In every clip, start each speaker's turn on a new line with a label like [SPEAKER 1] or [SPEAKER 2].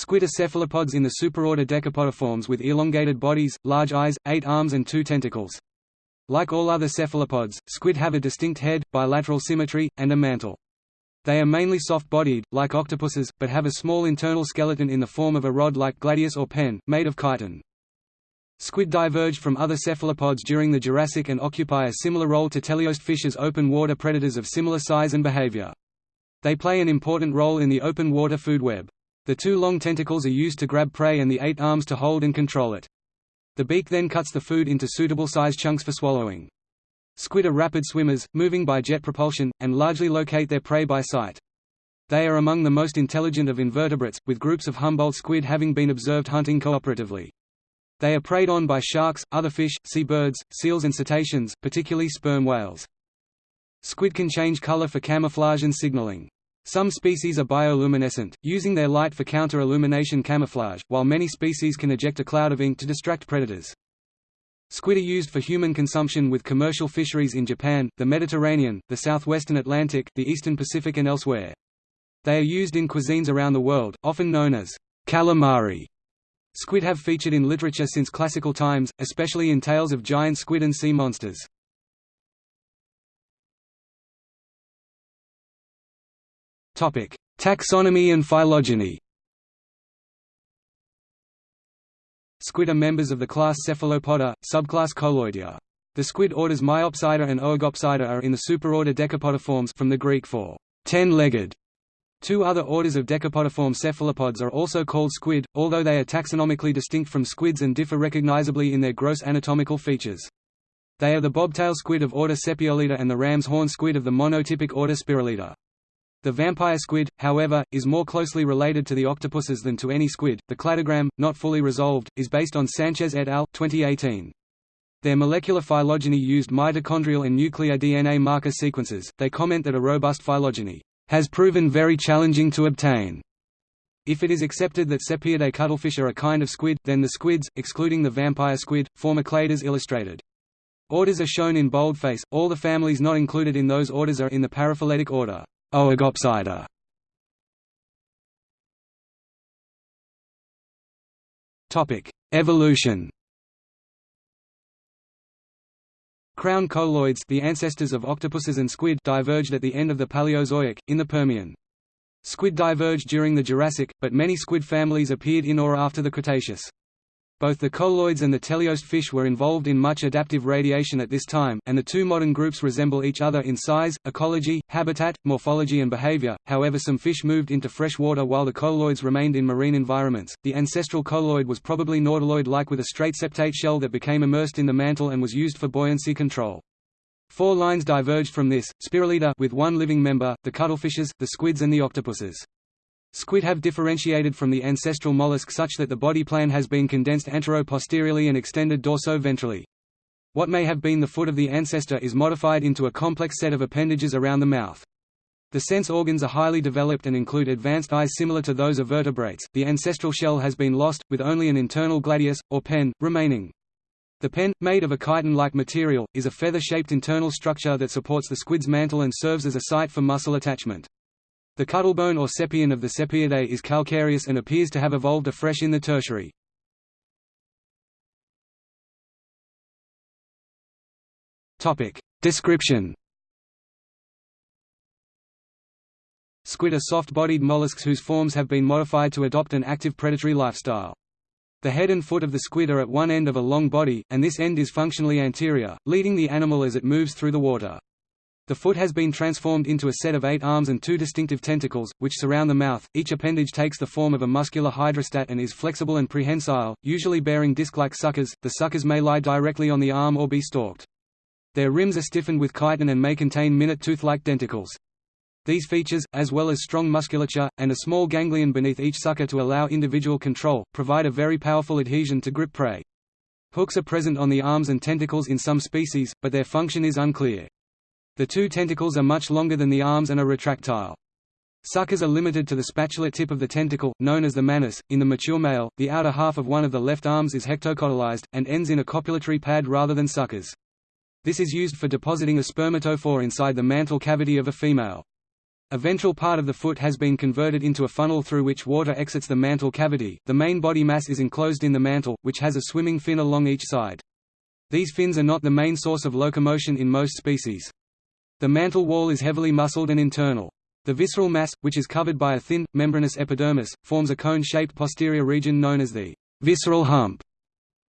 [SPEAKER 1] Squid are cephalopods in the superorder Decapodiformes with elongated bodies, large eyes, eight arms and two tentacles. Like all other cephalopods, squid have a distinct head, bilateral symmetry, and a mantle. They are mainly soft-bodied, like octopuses, but have a small internal skeleton in the form of a rod like gladius or pen, made of chitin. Squid diverged from other cephalopods during the Jurassic and occupy a similar role to teleost fish as open-water predators of similar size and behavior. They play an important role in the open-water food web. The two long tentacles are used to grab prey and the eight arms to hold and control it. The beak then cuts the food into suitable size chunks for swallowing. Squid are rapid swimmers, moving by jet propulsion, and largely locate their prey by sight. They are among the most intelligent of invertebrates, with groups of Humboldt squid having been observed hunting cooperatively. They are preyed on by sharks, other fish, seabirds, seals and cetaceans, particularly sperm whales. Squid can change color for camouflage and signaling. Some species are bioluminescent, using their light for counter-illumination camouflage, while many species can eject a cloud of ink to distract predators. Squid are used for human consumption with commercial fisheries in Japan, the Mediterranean, the southwestern Atlantic, the eastern Pacific and elsewhere. They are used in cuisines around the world, often known as calamari. Squid have featured in literature since classical times, especially in tales of giant squid and sea monsters. Taxonomy and phylogeny Squid are members of the class Cephalopoda, subclass Coleoidea. The squid orders Myopsida and Oegopsida are in the superorder Decapodiformes from the Greek for ten-legged. Two other orders of decapodiform cephalopods are also called squid, although they are taxonomically distinct from squids and differ recognizably in their gross anatomical features. They are the bobtail squid of order Sepiolida and the ram's horn squid of the monotypic order Spirulida. The vampire squid, however, is more closely related to the octopuses than to any squid. The cladogram, not fully resolved, is based on Sanchez et al. 2018. Their molecular phylogeny used mitochondrial and nuclear DNA marker sequences. They comment that a robust phylogeny has proven very challenging to obtain. If it is accepted that Sepiidae cuttlefish are a kind of squid, then the squids, excluding the vampire squid, form a clade as illustrated. Orders are shown in boldface, all the families not included in those orders are in the paraphyletic order. Oegopsida Evolution. Crown coleoids, the ancestors of octopuses and squid, diverged at the end of the Paleozoic in the Permian. Squid diverged during the Jurassic, but many squid families appeared in or after the Cretaceous. Both the coleoids and the teleost fish were involved in much adaptive radiation at this time, and the two modern groups resemble each other in size, ecology, habitat, morphology, and behavior. However, some fish moved into fresh water while the coleoids remained in marine environments. The ancestral coleoid was probably nautiloid like with a straight septate shell that became immersed in the mantle and was used for buoyancy control. Four lines diverged from this, Spirulida with one living member, the cuttlefishes, the squids and the octopuses. Squid have differentiated from the ancestral mollusk such that the body plan has been condensed antero-posteriorly and extended dorso-ventrally. What may have been the foot of the ancestor is modified into a complex set of appendages around the mouth. The sense organs are highly developed and include advanced eyes similar to those of vertebrates. The ancestral shell has been lost, with only an internal gladius, or pen, remaining. The pen, made of a chitin-like material, is a feather-shaped internal structure that supports the squid's mantle and serves as a site for muscle attachment. The cuttlebone or sepion of the Sepiidae is calcareous and appears to have evolved afresh in the Tertiary. Description Squid are soft-bodied mollusks whose forms have been modified to adopt an active predatory lifestyle. The head and foot of the squid are at one end of a long body, and this end is functionally anterior, leading the animal as it moves through the water. The foot has been transformed into a set of eight arms and two distinctive tentacles, which surround the mouth. Each appendage takes the form of a muscular hydrostat and is flexible and prehensile, usually bearing disc-like suckers. The suckers may lie directly on the arm or be stalked. Their rims are stiffened with chitin and may contain minute tooth-like denticles. These features, as well as strong musculature, and a small ganglion beneath each sucker to allow individual control, provide a very powerful adhesion to grip prey. Hooks are present on the arms and tentacles in some species, but their function is unclear. The two tentacles are much longer than the arms and are retractile. Suckers are limited to the spatulate tip of the tentacle, known as the manus. In the mature male, the outer half of one of the left arms is hectocotylized, and ends in a copulatory pad rather than suckers. This is used for depositing a spermatophore inside the mantle cavity of a female. A ventral part of the foot has been converted into a funnel through which water exits the mantle cavity. The main body mass is enclosed in the mantle, which has a swimming fin along each side. These fins are not the main source of locomotion in most species. The mantle wall is heavily muscled and internal. The visceral mass, which is covered by a thin, membranous epidermis, forms a cone-shaped posterior region known as the visceral hump.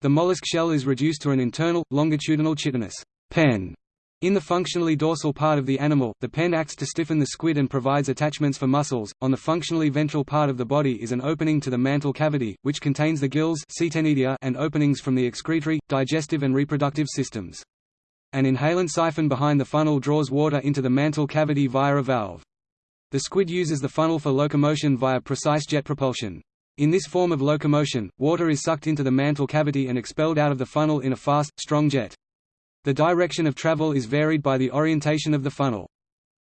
[SPEAKER 1] The mollusk shell is reduced to an internal, longitudinal chitinous pen. In the functionally dorsal part of the animal, the pen acts to stiffen the squid and provides attachments for muscles. On the functionally ventral part of the body is an opening to the mantle cavity, which contains the gills and openings from the excretory, digestive and reproductive systems. An inhalant siphon behind the funnel draws water into the mantle cavity via a valve. The squid uses the funnel for locomotion via precise jet propulsion. In this form of locomotion, water is sucked into the mantle cavity and expelled out of the funnel in a fast, strong jet. The direction of travel is varied by the orientation of the funnel.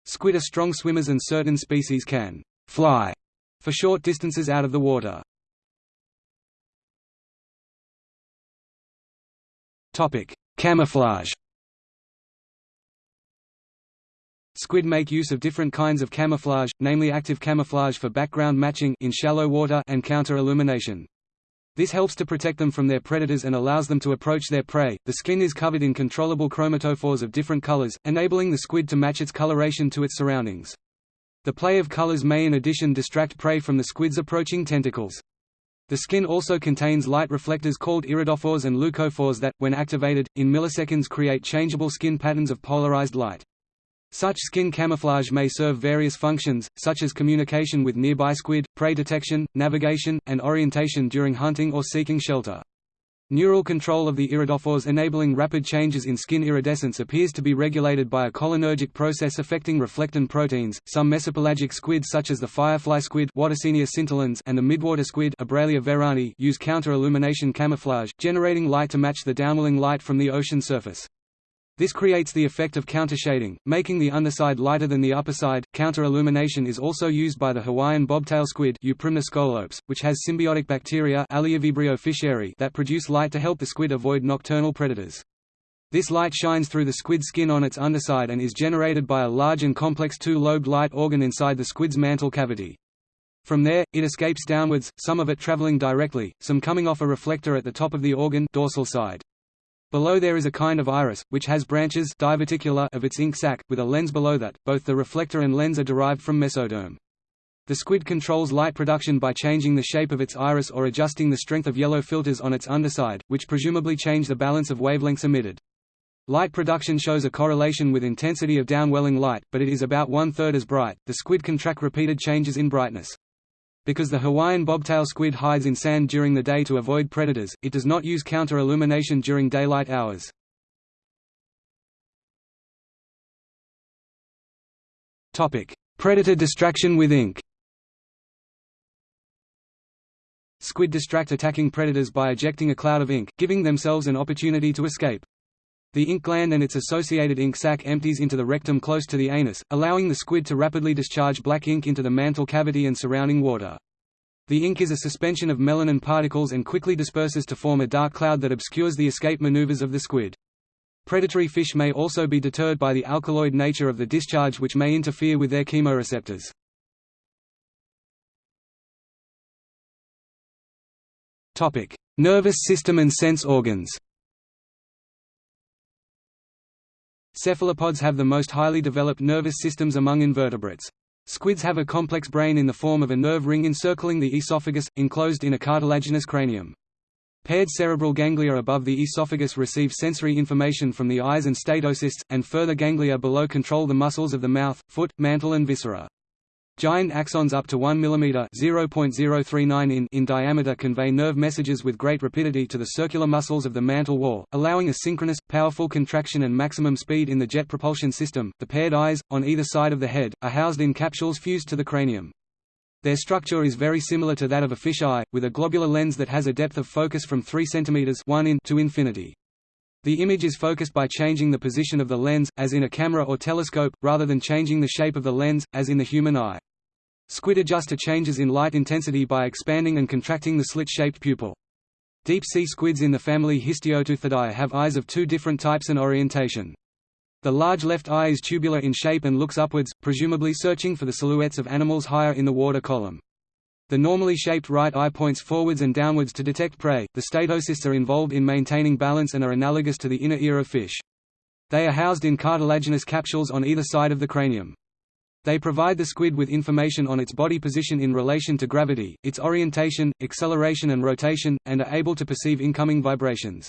[SPEAKER 1] Squid are strong swimmers and certain species can «fly» for short distances out of the water. Camouflage Squid make use of different kinds of camouflage, namely active camouflage for background matching in shallow water and counter-illumination. This helps to protect them from their predators and allows them to approach their prey. The skin is covered in controllable chromatophores of different colors, enabling the squid to match its coloration to its surroundings. The play of colors may in addition distract prey from the squid's approaching tentacles. The skin also contains light reflectors called iridophores and leucophores that, when activated, in milliseconds create changeable skin patterns of polarized light. Such skin camouflage may serve various functions, such as communication with nearby squid, prey detection, navigation, and orientation during hunting or seeking shelter. Neural control of the iridophores enabling rapid changes in skin iridescence appears to be regulated by a cholinergic process affecting reflectin proteins. Some mesopelagic squid such as the firefly squid scintillans and the midwater squid verani use counter-illumination camouflage, generating light to match the downwelling light from the ocean surface. This creates the effect of countershading, making the underside lighter than the upperside. Counter-illumination is also used by the Hawaiian bobtail squid which has symbiotic bacteria that produce light to help the squid avoid nocturnal predators. This light shines through the squid skin on its underside and is generated by a large and complex two-lobed light organ inside the squid's mantle cavity. From there, it escapes downwards, some of it traveling directly, some coming off a reflector at the top of the organ dorsal side. Below there is a kind of iris, which has branches diverticular of its ink sac, with a lens below that. Both the reflector and lens are derived from mesoderm. The squid controls light production by changing the shape of its iris or adjusting the strength of yellow filters on its underside, which presumably change the balance of wavelengths emitted. Light production shows a correlation with intensity of downwelling light, but it is about one-third as bright. The squid can track repeated changes in brightness. Because the Hawaiian bobtail squid hides in sand during the day to avoid predators, it does not use counter-illumination during daylight hours. Predator distraction with ink Squid distract attacking predators by ejecting a cloud of ink, giving themselves an opportunity to escape. The ink gland and its associated ink sac empties into the rectum close to the anus, allowing the squid to rapidly discharge black ink into the mantle cavity and surrounding water. The ink is a suspension of melanin particles and quickly disperses to form a dark cloud that obscures the escape maneuvers of the squid. Predatory fish may also be deterred by the alkaloid nature of the discharge which may interfere with their chemoreceptors. Nervous system and sense organs Cephalopods have the most highly developed nervous systems among invertebrates. Squids have a complex brain in the form of a nerve ring encircling the esophagus, enclosed in a cartilaginous cranium. Paired cerebral ganglia above the esophagus receive sensory information from the eyes and statocysts, and further ganglia below control the muscles of the mouth, foot, mantle and viscera. Giant axons up to 1 mm (0.039 in) in diameter convey nerve messages with great rapidity to the circular muscles of the mantle wall, allowing a synchronous, powerful contraction and maximum speed in the jet propulsion system. The paired eyes, on either side of the head, are housed in capsules fused to the cranium. Their structure is very similar to that of a fish eye, with a globular lens that has a depth of focus from 3 cm 1 in to infinity. The image is focused by changing the position of the lens, as in a camera or telescope, rather than changing the shape of the lens, as in the human eye. Squid adjust to changes in light intensity by expanding and contracting the slit-shaped pupil. Deep-sea squids in the family Histioteuthidae have eyes of two different types and orientation. The large left eye is tubular in shape and looks upwards, presumably searching for the silhouettes of animals higher in the water column. The normally shaped right eye points forwards and downwards to detect prey. The statocysts are involved in maintaining balance and are analogous to the inner ear of fish. They are housed in cartilaginous capsules on either side of the cranium. They provide the squid with information on its body position in relation to gravity, its orientation, acceleration and rotation, and are able to perceive incoming vibrations.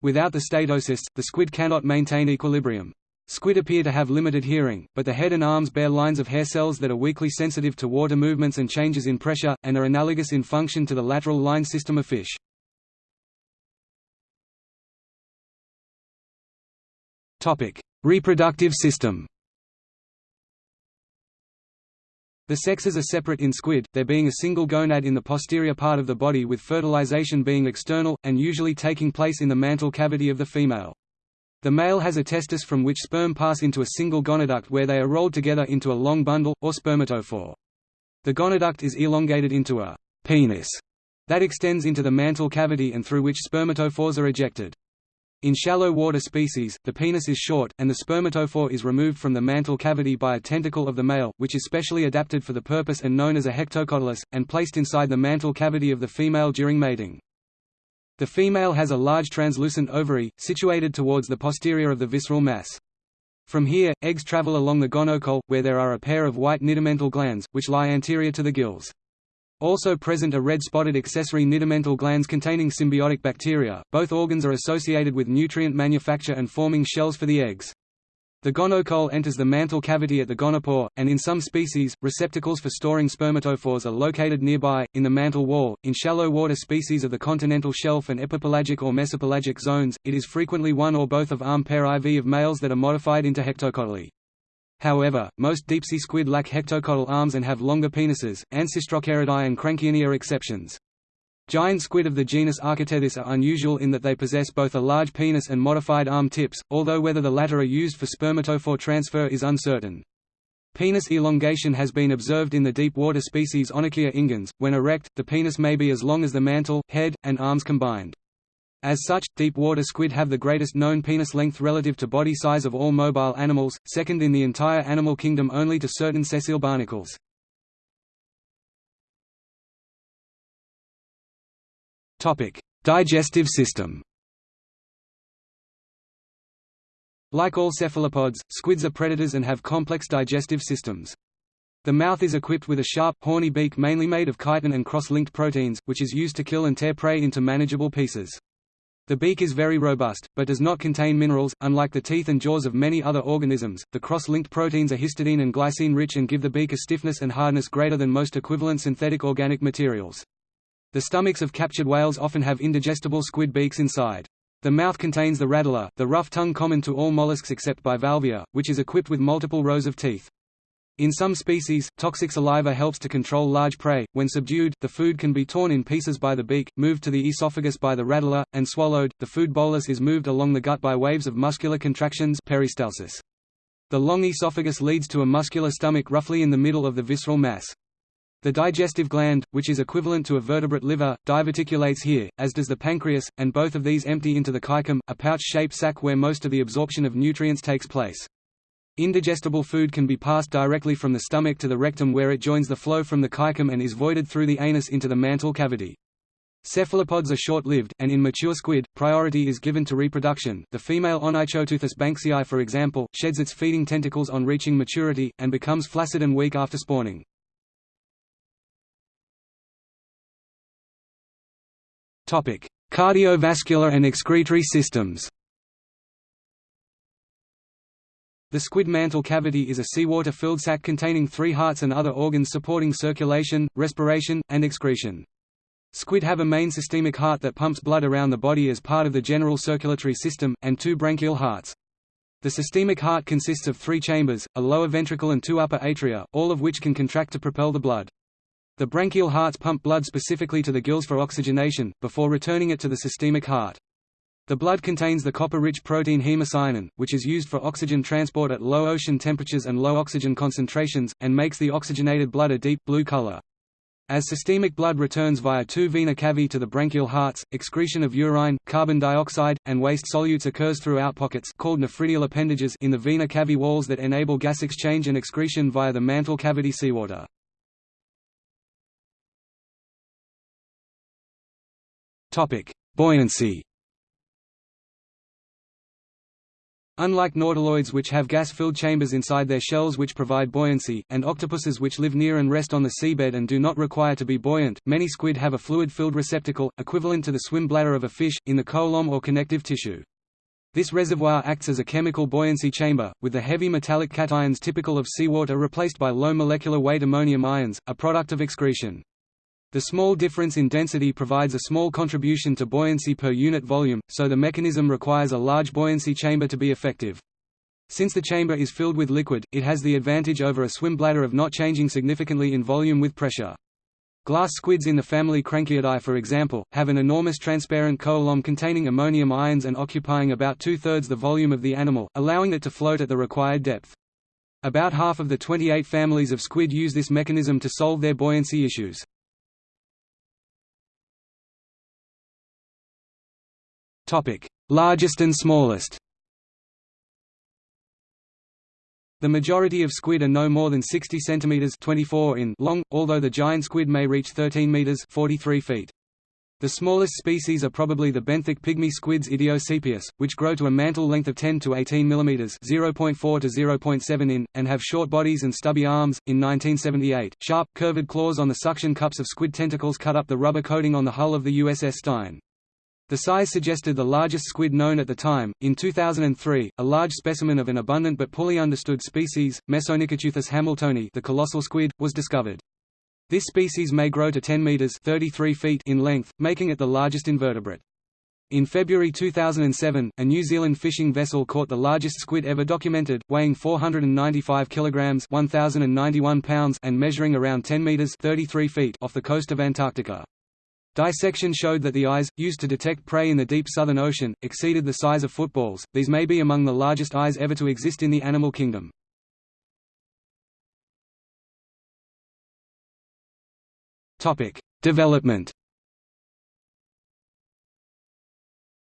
[SPEAKER 1] Without the statocysts, the squid cannot maintain equilibrium. Squid appear to have limited hearing, but the head and arms bear lines of hair cells that are weakly sensitive to water movements and changes in pressure, and are analogous in function to the lateral line system of fish. Reproductive system The sexes are separate in squid, there being a single gonad in the posterior part of the body with fertilization being external, and usually taking place in the mantle cavity of the female. The male has a testis from which sperm pass into a single gonaduct where they are rolled together into a long bundle, or spermatophore. The gonaduct is elongated into a penis that extends into the mantle cavity and through which spermatophores are ejected. In shallow water species, the penis is short, and the spermatophore is removed from the mantle cavity by a tentacle of the male, which is specially adapted for the purpose and known as a hectocotylus, and placed inside the mantle cavity of the female during mating. The female has a large translucent ovary, situated towards the posterior of the visceral mass. From here, eggs travel along the gonocole, where there are a pair of white nidamental glands, which lie anterior to the gills. Also present are red spotted accessory nidamental glands containing symbiotic bacteria. Both organs are associated with nutrient manufacture and forming shells for the eggs. The gonocole enters the mantle cavity at the gonopore, and in some species, receptacles for storing spermatophores are located nearby, in the mantle wall. In shallow water species of the continental shelf and epipelagic or mesopelagic zones, it is frequently one or both of arm pair IV of males that are modified into hectocotyly. However, most deep-sea squid lack hectocotyl arms and have longer penises, Ancistrocheiridae and Cranchiinae are exceptions. Giant squid of the genus Architeuthis are unusual in that they possess both a large penis and modified arm tips, although whether the latter are used for spermatophore transfer is uncertain. Penis elongation has been observed in the deep-water species Onykia ingens. When erect, the penis may be as long as the mantle, head, and arms combined. As such, deep-water squid have the greatest known penis length relative to body size of all mobile animals, second in the entire animal kingdom only to certain sessile barnacles. Digestive system Like all cephalopods, squids are predators and have complex digestive systems. The mouth is equipped with a sharp, horny beak mainly made of chitin and cross-linked proteins, which is used to kill and tear prey into manageable pieces. The beak is very robust, but does not contain minerals. Unlike the teeth and jaws of many other organisms, the cross-linked proteins are histidine and glycine rich and give the beak a stiffness and hardness greater than most equivalent synthetic organic materials. The stomachs of captured whales often have indigestible squid beaks inside. The mouth contains the radula, the rough tongue common to all mollusks except bivalvia, which is equipped with multiple rows of teeth. In some species, toxic saliva helps to control large prey. When subdued, the food can be torn in pieces by the beak, moved to the esophagus by the radula, and swallowed. The food bolus is moved along the gut by waves of muscular contractions peristalsis. The long esophagus leads to a muscular stomach roughly in the middle of the visceral mass. The digestive gland, which is equivalent to a vertebrate liver, diverticulates here, as does the pancreas, and both of these empty into the caecum, a pouch-shaped sac where most of the absorption of nutrients takes place. Indigestible food can be passed directly from the stomach to the rectum where it joins the flow from the caecum and is voided through the anus into the mantle cavity. Cephalopods are short-lived, and in mature squid, priority is given to reproduction. The female Onychoteuthis banksii for example, sheds its feeding tentacles on reaching maturity, and becomes flaccid and weak after spawning. Cardiovascular and excretory systems. The squid mantle cavity is a seawater filled sac containing three hearts and other organs supporting circulation, respiration, and excretion. Squid have a main systemic heart that pumps blood around the body as part of the general circulatory system, and two branchial hearts. The systemic heart consists of three chambers, a lower ventricle and two upper atria, all of which can contract to propel the blood. The branchial hearts pump blood specifically to the gills for oxygenation, before returning it to the systemic heart. The blood contains the copper-rich protein hemocyanin, which is used for oxygen transport at low ocean temperatures and low oxygen concentrations, and makes the oxygenated blood a deep, blue color. As systemic blood returns via two vena cavae to the branchial hearts, excretion of urine, carbon dioxide, and waste solutes occurs through outpockets called nephridial appendages in the vena cavae walls that enable gas exchange and excretion via the mantle cavity seawater. Buoyancy Unlike nautiloids which have gas-filled chambers inside their shells which provide buoyancy, and octopuses which live near and rest on the seabed and do not require to be buoyant, many squid have a fluid-filled receptacle, equivalent to the swim bladder of a fish, in the coelom or connective tissue. This reservoir acts as a chemical buoyancy chamber, with the heavy metallic cations typical of seawater replaced by low molecular weight ammonium ions, a product of excretion. The small difference in density provides a small contribution to buoyancy per unit volume, so the mechanism requires a large buoyancy chamber to be effective. Since the chamber is filled with liquid, it has the advantage over a swim bladder of not changing significantly in volume with pressure. Glass squids in the family Cranchiidae for example, have an enormous transparent coelom containing ammonium ions and occupying about two-thirds the volume of the animal, allowing it to float at the required depth. About half of the 28 families of squid use this mechanism to solve their buoyancy issues. Topic: Largest and smallest. The majority of squid are no more than 60 cm 24 in long, although the giant squid may reach 13 meters 43 feet. The smallest species are probably the benthic pygmy squids Idiosepius, which grow to a mantle length of 10 to 18 mm (0.4 to 0.7 in) and have short bodies and stubby arms. In 1978, sharp, curved claws on the suction cups of squid tentacles cut up the rubber coating on the hull of the USS Stein. The size suggested the largest squid known at the time. In 2003, a large specimen of an abundant but poorly understood species, Mesonychoteuthis hamiltoni, the colossal squid, was discovered. This species may grow to 10 meters (33 feet) in length, making it the largest invertebrate. In February 2007, a New Zealand fishing vessel caught the largest squid ever documented, weighing 495 kilograms (1091 pounds) and measuring around 10 meters (33 feet) off the coast of Antarctica. Dissection showed that the eyes, used to detect prey in the deep Southern Ocean, exceeded the size of footballs. These may be among the largest eyes ever to exist in the animal kingdom. Topic: Development.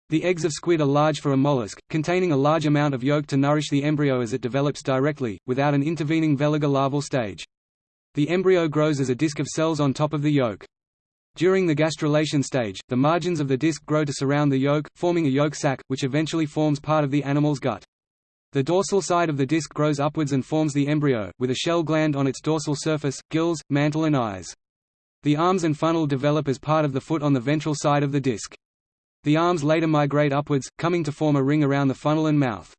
[SPEAKER 1] The eggs of squid are large for a mollusk, containing a large amount of yolk to nourish the embryo as it develops directly, without an intervening veliger larval stage. The embryo grows as a disc of cells on top of the yolk. During the gastrulation stage, the margins of the disc grow to surround the yolk, forming a yolk sac, which eventually forms part of the animal's gut. The dorsal side of the disc grows upwards and forms the embryo, with a shell gland on its dorsal surface, gills, mantle and eyes. The arms and funnel develop as part of the foot on the ventral side of the disc. The arms later migrate upwards, coming to form a ring around the funnel and mouth.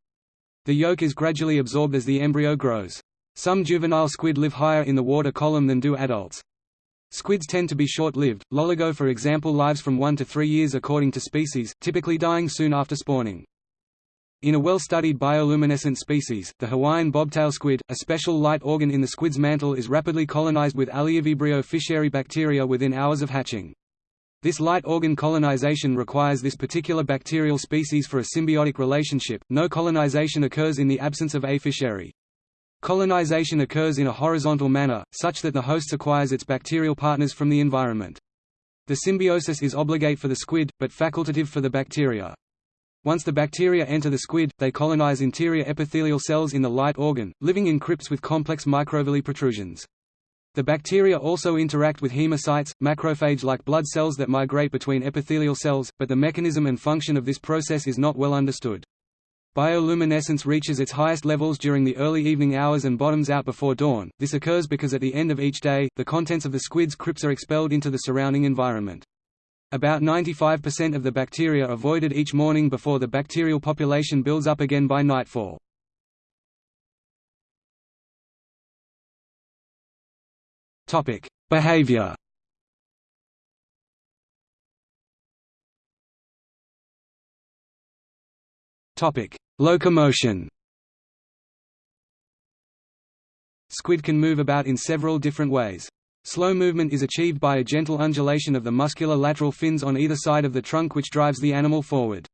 [SPEAKER 1] The yolk is gradually absorbed as the embryo grows. Some juvenile squid live higher in the water column than do adults. Squids tend to be short-lived, loligo for example lives from 1 to 3 years according to species, typically dying soon after spawning. In a well-studied bioluminescent species, the Hawaiian bobtail squid, a special light organ in the squid's mantle is rapidly colonized with Aliivibrio fischeri bacteria within hours of hatching. This light organ colonization requires this particular bacterial species for a symbiotic relationship, no colonization occurs in the absence of A. fischeri. Colonization occurs in a horizontal manner, such that the host acquires its bacterial partners from the environment. The symbiosis is obligate for the squid, but facultative for the bacteria. Once the bacteria enter the squid, they colonize interior epithelial cells in the light organ, living in crypts with complex microvilli protrusions. The bacteria also interact with hemocytes, macrophage-like blood cells that migrate between epithelial cells, but the mechanism and function of this process is not well understood. Bioluminescence reaches its highest levels during the early evening hours and bottoms out before dawn. This occurs because at the end of each day, the contents of the squid's crypts are expelled into the surrounding environment. About 95% of the bacteria are voided each morning before the bacterial population builds up again by nightfall. Topic: Behavior. Topic: Locomotion. Squid can move about in several different ways. Slow movement is achieved by a gentle undulation of the muscular lateral fins on either side of the trunk which drives the animal forward.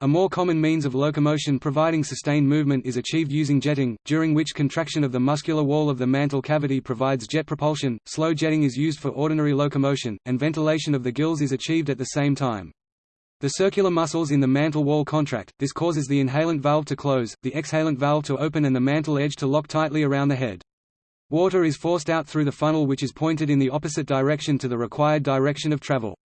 [SPEAKER 1] A more common means of locomotion providing sustained movement is achieved using jetting, during which contraction of the muscular wall of the mantle cavity provides jet propulsion. Slow jetting is used for ordinary locomotion, and ventilation of the gills is achieved at the same time. The circular muscles in the mantle wall contract, this causes the inhalant valve to close, the exhalant valve to open and the mantle edge to lock tightly around the head. Water is forced out through the funnel which is pointed in the opposite direction to the required direction of travel.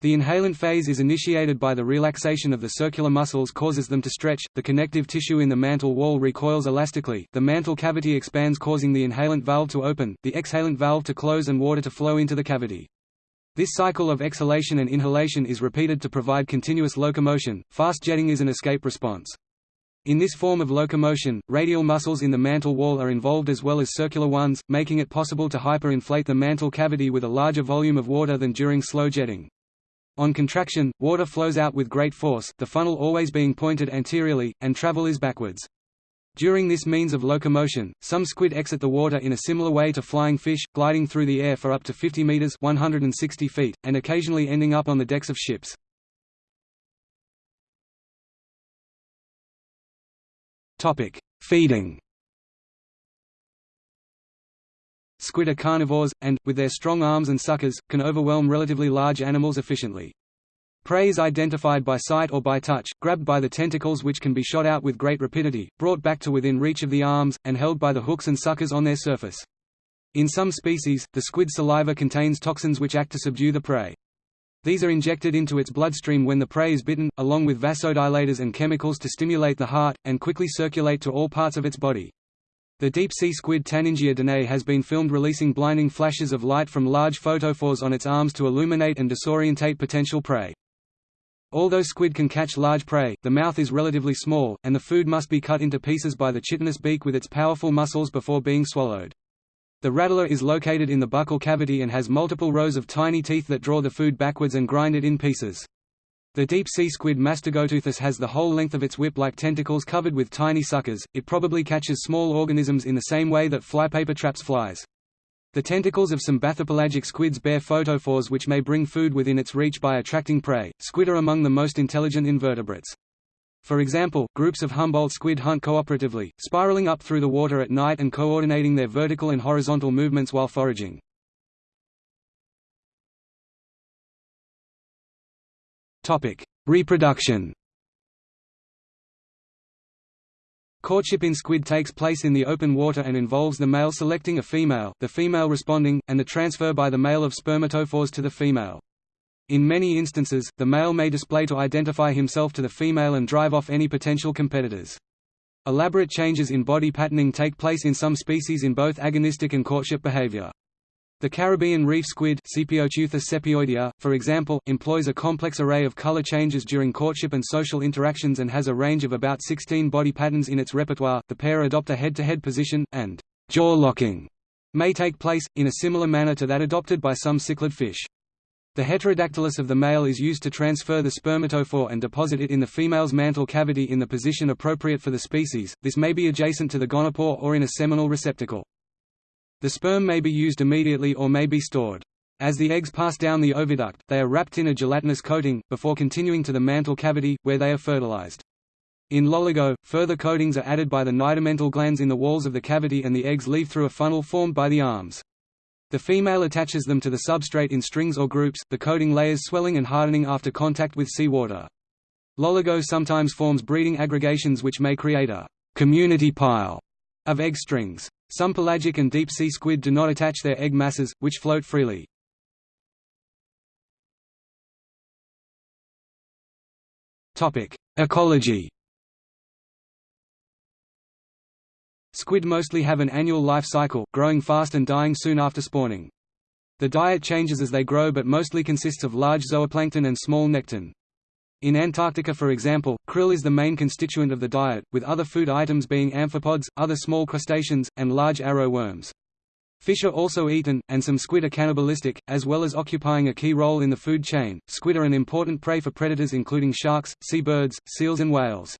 [SPEAKER 1] The inhalant phase is initiated by the relaxation of the circular muscles causes them to stretch, the connective tissue in the mantle wall recoils elastically, the mantle cavity expands causing the inhalant valve to open, the exhalant valve to close and water to flow into the cavity. This cycle of exhalation and inhalation is repeated to provide continuous locomotion. Fast jetting is an escape response. In this form of locomotion, radial muscles in the mantle wall are involved as well as circular ones, making it possible to hyperinflate the mantle cavity with a larger volume of water than during slow jetting. On contraction, water flows out with great force, the funnel always being pointed anteriorly, and travel is backwards. During this means of locomotion, some squid exit the water in a similar way to flying fish, gliding through the air for up to 50 meters (160 feet), and occasionally ending up on the decks of ships. Topic: Feeding. Squid are carnivores, and, with their strong arms and suckers, can overwhelm relatively large animals efficiently. Prey is identified by sight or by touch, grabbed by the tentacles which can be shot out with great rapidity, brought back to within reach of the arms, and held by the hooks and suckers on their surface. In some species, the squid saliva contains toxins which act to subdue the prey. These are injected into its bloodstream when the prey is bitten, along with vasodilators and chemicals to stimulate the heart, and quickly circulate to all parts of its body. The deep-sea squid Taningia danae has been filmed releasing blinding flashes of light from large photophores on its arms to illuminate and disorientate potential prey. Although squid can catch large prey, the mouth is relatively small, and the food must be cut into pieces by the chitinous beak with its powerful muscles before being swallowed. The radula is located in the buccal cavity and has multiple rows of tiny teeth that draw the food backwards and grind it in pieces. The deep-sea squid Mastigoteuthis has the whole length of its whip-like tentacles covered with tiny suckers, it probably catches small organisms in the same way that flypaper traps flies. The tentacles of some bathypelagic squids bear photophores which may bring food within its reach by attracting prey. Squid are among the most intelligent invertebrates. For example, groups of Humboldt squid hunt cooperatively, spiraling up through the water at night and coordinating their vertical and horizontal movements while foraging. Topic: Reproduction. Courtship in squid takes place in the open water and involves the male selecting a female, the female responding, and the transfer by the male of spermatophores to the female. In many instances, the male may display to identify himself to the female and drive off any potential competitors. Elaborate changes in body patterning take place in some species in both agonistic and courtship behavior. The Caribbean reef squid for example, employs a complex array of color changes during courtship and social interactions and has a range of about 16 body patterns in its repertoire. The pair adopt a head-to-head -head position, and jaw locking may take place, in a similar manner to that adopted by some cichlid fish. The hectocotylus of the male is used to transfer the spermatophore and deposit it in the female's mantle cavity in the position appropriate for the species, this may be adjacent to the gonopore or in a seminal receptacle. The sperm may be used immediately or may be stored. As the eggs pass down the oviduct, they are wrapped in a gelatinous coating, before continuing to the mantle cavity, where they are fertilized. In loligo, further coatings are added by the nidamental glands in the walls of the cavity and the eggs leave through a funnel formed by the arms. The female attaches them to the substrate in strings or groups, the coating layers swelling and hardening after contact with seawater. Loligo sometimes forms breeding aggregations which may create a community pile of egg strings. Some pelagic and deep-sea squid do not attach their egg masses, which float freely. Ecology Squid mostly have an annual life cycle, growing fast and dying soon after spawning. The diet changes as they grow but mostly consists of large zooplankton and small nekton. In Antarctica for example, krill is the main constituent of the diet, with other food items being amphipods, other small crustaceans, and large arrow worms. Fish are also eaten, and some squid are cannibalistic, as well as occupying a key role in the food chain. Squid are an important prey for predators including sharks, seabirds, seals and whales.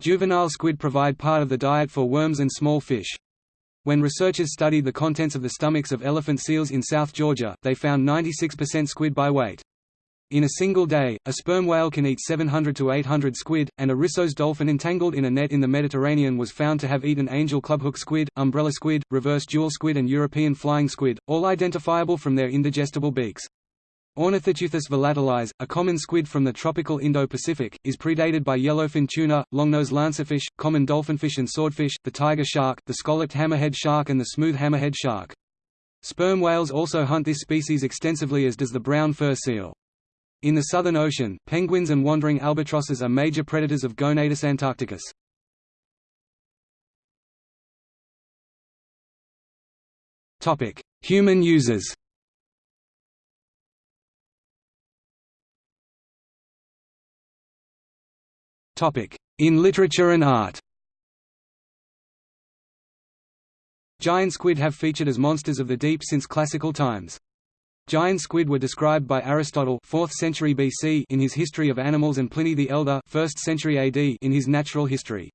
[SPEAKER 1] Juvenile squid provide part of the diet for worms and small fish. When researchers studied the contents of the stomachs of elephant seals in South Georgia, they found 96% squid by weight. In a single day, a sperm whale can eat 700 to 800 squid, and a Risso's dolphin entangled in a net in the Mediterranean was found to have eaten angel clubhook squid, umbrella squid, reverse jewel squid and European flying squid, all identifiable from their indigestible beaks. Ornithoteuthis volatilis, a common squid from the tropical Indo-Pacific, is predated by yellowfin tuna, longnose lancetfish, common dolphinfish and swordfish, the tiger shark, the scalloped hammerhead shark and the smooth hammerhead shark. Sperm whales also hunt this species extensively as does the brown fur seal. In the Southern Ocean, penguins and wandering albatrosses are major predators of Gonatus antarcticus. Topic: Human users In literature and art Giant squid have featured as monsters of the deep since classical times. Giant squid were described by Aristotle 4th century BC in his History of Animals and Pliny the Elder 1st century AD in his Natural History.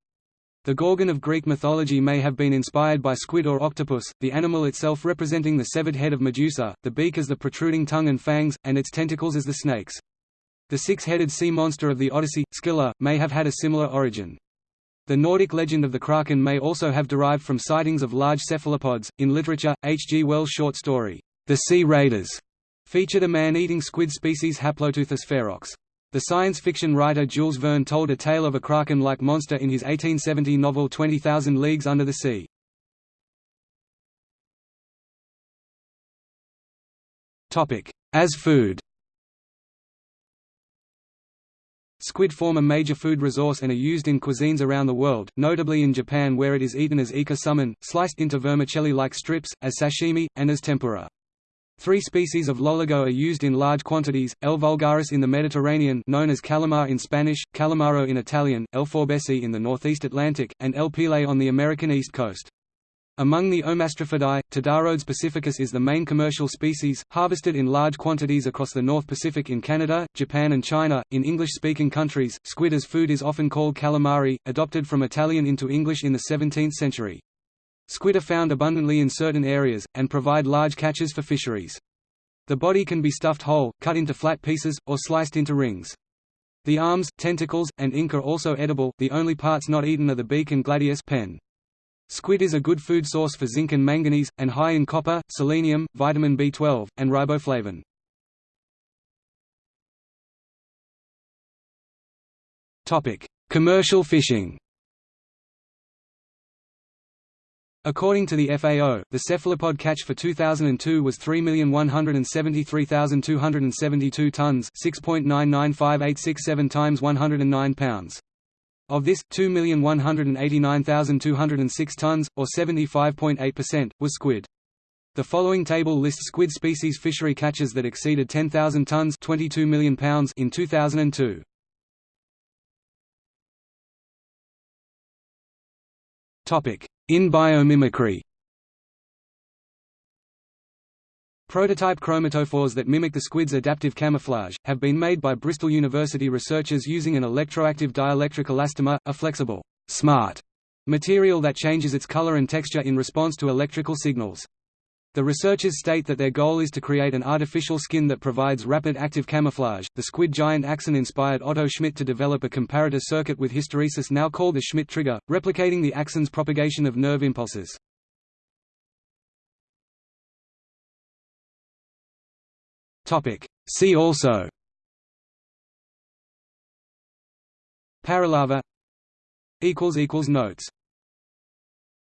[SPEAKER 1] The Gorgon of Greek mythology may have been inspired by squid or octopus, the animal itself representing the severed head of Medusa, the beak as the protruding tongue and fangs, and its tentacles as the snakes. The six-headed sea monster of the Odyssey, Scylla, may have had a similar origin. The Nordic legend of the Kraken may also have derived from sightings of large cephalopods. In literature, H. G. Wells' short story, the Sea Raiders featured a man-eating squid species Haploteuthis ferox. The science fiction writer Jules Verne told a tale of a kraken-like monster in his 1870 novel 20,000 Leagues Under the Sea. As food Squid form a major food resource and are used in cuisines around the world, notably in Japan where it is eaten as ika sliced into vermicelli-like strips, as sashimi, and as tempura. Three species of loligo are used in large quantities, L. vulgaris in the Mediterranean known as calamar in Spanish, calamaro in Italian, L. forbesi in the northeast Atlantic, and L. pile on the American East Coast. Among the Ommastrephidae, Todarodes pacificus is the main commercial species, harvested in large quantities across the North Pacific in Canada, Japan and China. In English-speaking countries, squid as food is often called calamari, adopted from Italian into English in the 17th century. Squid are found abundantly in certain areas, and provide large catches for fisheries. The body can be stuffed whole, cut into flat pieces, or sliced into rings. The arms, tentacles, and ink are also edible, the only parts not eaten are the beak and gladius pen. Squid is a good food source for zinc and manganese, and high in copper, selenium, vitamin B12, and riboflavin. Commercial fishing According to the FAO, the cephalopod catch for 2002 was 3,173,272 tons 6.995867 times 109 pounds. Of this, 2,189,206 tons, or 75.8%, was squid. The following table lists squid species fishery catches that exceeded 10,000 tons 22 million pounds in 2002. In biomimicry Prototype chromatophores that mimic the squid's adaptive camouflage, have been made by Bristol University researchers using an electroactive dielectric elastomer, a flexible, smart material that changes its color and texture in response to electrical signals. The researchers state that their goal is to create an artificial skin that provides rapid active camouflage. The squid giant axon inspired Otto Schmitt to develop a comparator circuit with hysteresis now called the Schmitt trigger, replicating the axon's propagation of nerve impulses. Topic. See also Paralarva Notes